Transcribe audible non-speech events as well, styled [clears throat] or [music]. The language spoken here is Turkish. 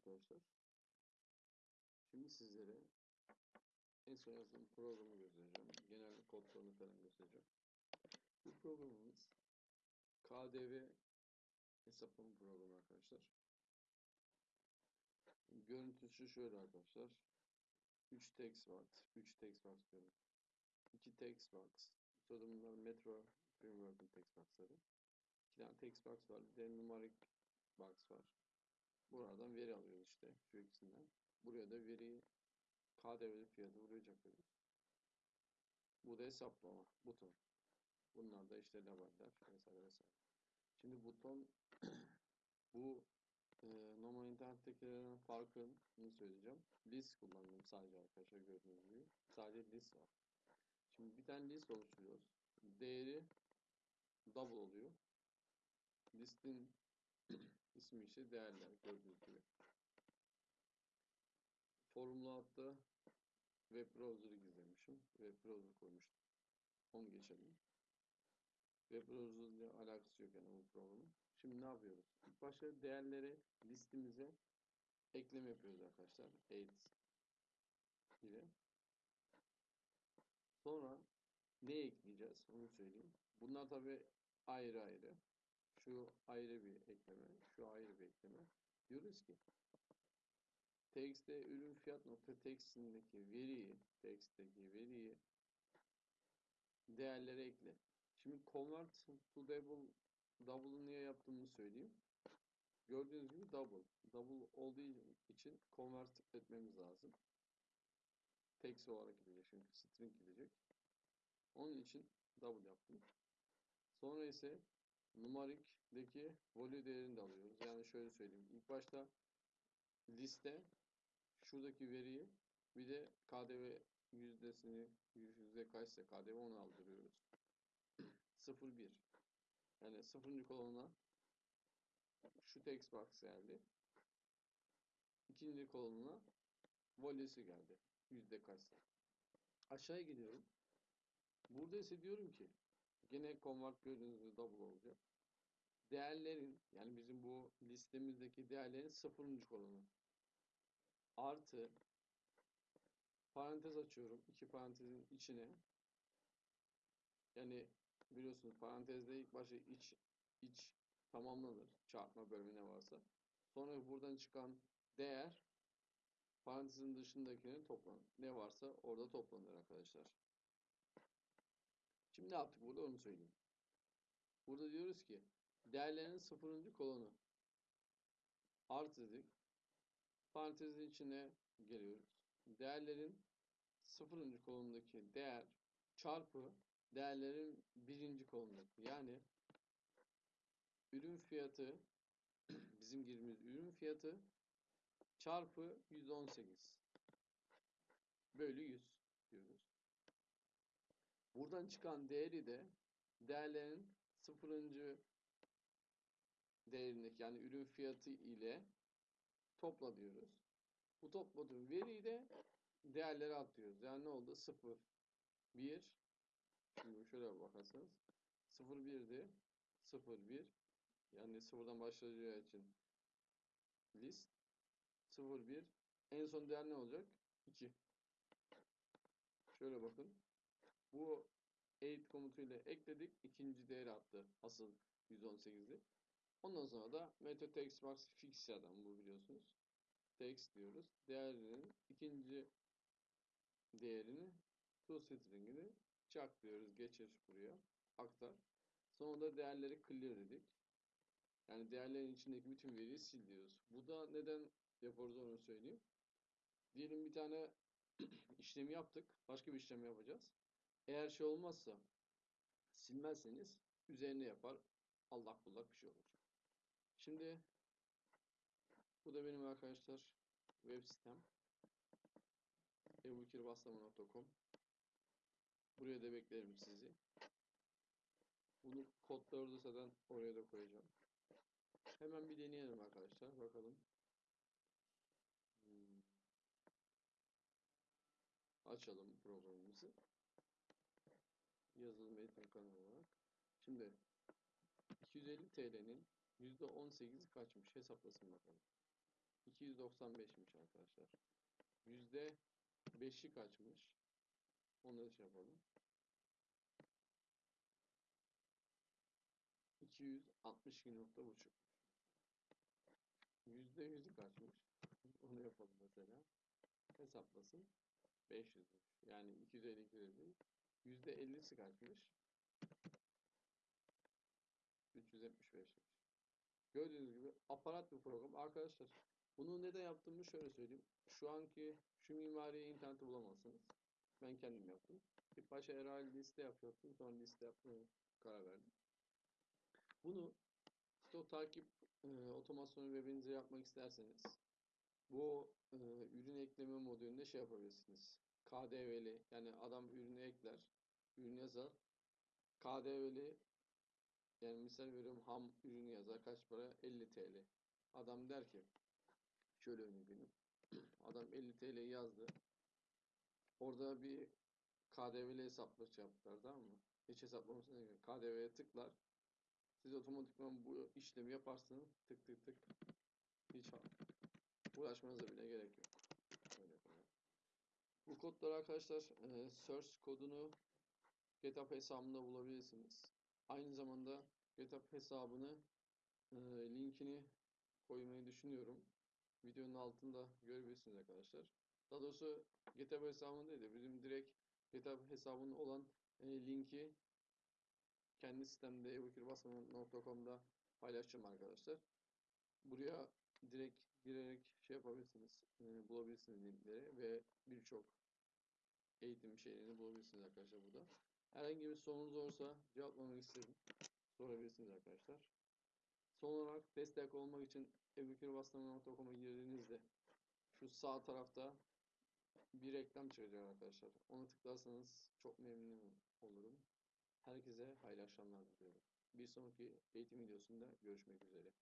arkadaşlar. Şimdi sizlere en son yazdığım programı göstereceğim. Genel kodlarını falan göstereceğim. Bu programımız KDV hesaplama programı arkadaşlar. Görüntüsü şöyle arkadaşlar. 3 textbox, 3 textbox diyorum. 2 textbox. Sonra bunlar Metro Framework'ın textbox'ları. 2 tane textbox var. Bir de numarik box var. Buradan veri alıyoruz işte şu ikisinden. Buraya da veriyi KDV fiyatı buraya. Bu da hesaplama buton. Bunlar da işte labeller vesaire vesaire. Şimdi buton [clears throat] bu e, normal internettekilerin farkını söyleyeceğim. List kullandım sadece arkadaşlar gördüğünüz gibi. Sadece list var. Şimdi bir tane list oluşturuyoruz. Değeri double oluyor. Listin ismi ise değerler gördüğünüz gibi. Formula hatta web browser'ı gizlemişim. Web browser koymuştum. Onu geçelim. Web browser ile alakası yok yani bu programın. Şimdi ne yapıyoruz? İlk başta değerleri listemize ekleme yapıyoruz arkadaşlar. Aids ile. Sonra ne ekleyeceğiz? Onu söyleyeyim. Bunlar tabi ayrı ayrı. Şu ayrı bir ekleme, şu ayrı bir ekleme. Diyoruz ki text'te ürün fiyat nokta text'indeki veriyi, text'teki veriyi değerlere ekle. Şimdi convert to double double'ı niye yaptığımı söyleyeyim. Gördüğünüz gibi double. Double olduğu için convert etmemiz lazım. Text olarak gidecek çünkü string gidecek. Onun için double yaptım. Sonra ise numarik'deki value değerini de alıyoruz. Yani şöyle söyleyeyim. İlk başta liste şuradaki veriyi bir de KDV yüzdesini yüzde kaçsa KDV onu aldırıyoruz. [clears throat] 0,1 yani sıfırıncı kolonuna şu text box geldi. İkinci kolonuna value'si geldi. Yüzde kaçsa. Aşağıya gidiyorum. Burada ise diyorum ki Yine convert gördüğünüz double olacak. Değerlerin yani bizim bu listemizdeki değerlerin sıfırıncı kolonu artı parantez açıyorum. iki parantezin içine yani biliyorsunuz parantezde ilk başta iç iç tamamlanır. Çarpma bölümü ne varsa. Sonra buradan çıkan değer parantezin dışındakini toplanır. Ne varsa orada toplanır arkadaşlar. Şimdi ne yaptık burada onu söyleyeyim. Burada diyoruz ki değerlerin sıfırıncı kolonu artı dedik. Parantezin içine geliyoruz. Değerlerin sıfırıncı kolondaki değer çarpı değerlerin birinci kolondaki yani ürün fiyatı [clears throat] bizim girdiğimiz ürün fiyatı çarpı 118 bölü 100 diyoruz. Buradan çıkan değeri de değerlerin sıfırıncı değerindeki yani ürün fiyatı ile topla diyoruz. Bu topladığım veriyi de değerlere atıyoruz. Yani ne oldu? 0, 1 şimdi şöyle bakarsanız 0, 1'di. 0, 1 yani sıfırdan başlayacağı için list 0, 1 en son değer ne olacak? 2 şöyle bakın bu 8 komutuyla ekledik. ikinci değeri attı. Asıl 118'i. Ondan sonra da method text box fixya'dan bu biliyorsunuz. Text diyoruz. Değerinin ikinci değerini to string'ini çak diyoruz. Geçir buraya. Aktar. Sonra da değerleri clear dedik. Yani değerlerin içindeki bütün veriyi sil diyoruz. Bu da neden yapıyoruz onu söyleyeyim. Diyelim bir tane [clears throat] işlemi yaptık. Başka bir işlem yapacağız. Eğer şey olmazsa silmezseniz üzerine yapar allak bullak bir şey olur. Şimdi bu da benim arkadaşlar web sitem ebukirbastama.com Buraya da beklerim sizi. Bunu kodları da zaten oraya da koyacağım. Hemen bir deneyelim arkadaşlar. Bakalım. Hmm. Açalım programımızı yazılım eğitim kanalı olarak. Şimdi 250 TL'nin %18'i kaçmış hesaplasın bakalım. 295'miş arkadaşlar. Yüzde 5'i kaçmış? Onları şey yapalım. 262.5. Yüzde yüzü kaçmış? Onu yapalım mesela. Hesaplasın. 500'müş. Yani 250 250. Yüzde 50'si kaçmış? 375'miş. Gördüğünüz gibi aparat bir program. Arkadaşlar bunu neden yaptığımı şöyle söyleyeyim. Şu anki şu mimariyi internette bulamazsınız. Ben kendim yaptım. İlk başta herhalde liste yapıyordum. Sonra liste yapmaya karar verdim. Bunu işte takip e, otomasyonu webinize yapmak isterseniz bu e, ürün ekleme modülünde şey yapabilirsiniz. KDV'li yani adam ürünü ekler, ürün yazar. KDV'li yani misal veriyorum ham ürünü yazar kaç para? 50 TL. Adam der ki şöyle örnek vereyim. [clears throat] Adam 50 TL yazdı. Orada bir KDV'li hesapla şey yaptılar tamam mı? Hiç hesaplamasına gerek. KDV'ye tıklar. Siz otomatikman bu işlemi yaparsınız. Tık tık tık. Hiç uğraşmanıza bile gerek yok. Bu kodları arkadaşlar e, search kodunu GitHub hesabımda bulabilirsiniz. Aynı zamanda GitHub hesabını e, linkini koymayı düşünüyorum. Videonun altında görebilirsiniz arkadaşlar. Daha doğrusu GitHub hesabında değil de bizim direkt GitHub hesabının olan e, linki kendi sistemde ebukirbasman.com'da paylaşacağım arkadaşlar. Buraya direkt girerek şey yapabilirsiniz, e, bulabilirsiniz linkleri ve birçok eğitim şeylerini bulabilirsiniz arkadaşlar burada. Herhangi bir sorunuz olursa cevaplamak isterim. Sorabilirsiniz arkadaşlar. Son olarak destek olmak için ebukirbasman.com'a girdiğinizde şu sağ tarafta bir reklam çıkacak arkadaşlar. Onu tıklarsanız çok memnun olurum. Herkese hayırlı akşamlar diliyorum. Bir sonraki eğitim videosunda görüşmek üzere.